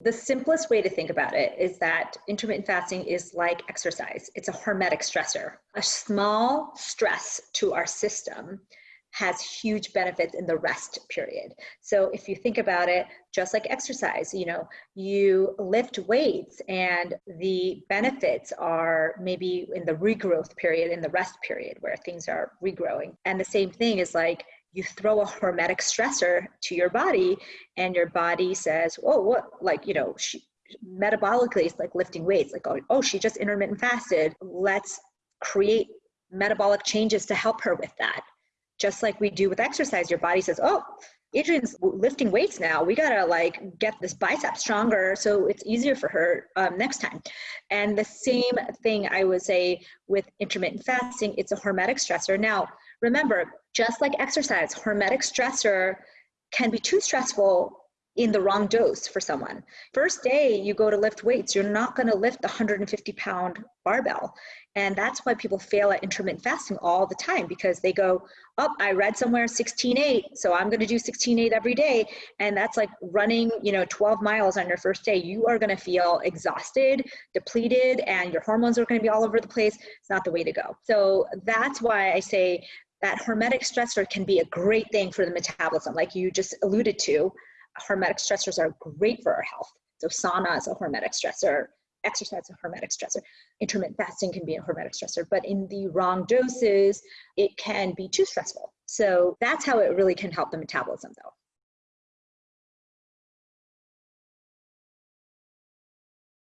The simplest way to think about it is that intermittent fasting is like exercise. It's a hormetic stressor. A small stress to our system has huge benefits in the rest period. So if you think about it, just like exercise, you know, you lift weights and the benefits are maybe in the regrowth period, in the rest period where things are regrowing. And the same thing is like you throw a hormetic stressor to your body and your body says, oh, what, like, you know, she, metabolically it's like lifting weights, like, oh, oh, she just intermittent fasted. Let's create metabolic changes to help her with that just like we do with exercise your body says oh adrian's lifting weights now. We gotta like get this bicep stronger so it's easier for her um, next time. And the same thing i would say with intermittent fasting it's a hormetic stressor. Now remember just like exercise hormetic stressor can be too stressful in the wrong dose for someone. First day you go to lift weights, you're not going to lift the 150 pound barbell. And that's why people fail at intermittent fasting all the time because they go, oh, I read somewhere 16.8, so I'm going to do 16.8 every day. And that's like running, you know, 12 miles on your first day. You are going to feel exhausted, depleted, and your hormones are going to be all over the place. It's not the way to go. So that's why I say that hormetic stressor can be a great thing for the metabolism, like you just alluded to hormetic stressors are great for our health. So sauna is a hormetic stressor, exercise is a hormetic stressor, intermittent fasting can be a hormetic stressor, but in the wrong doses, it can be too stressful. So that's how it really can help the metabolism though.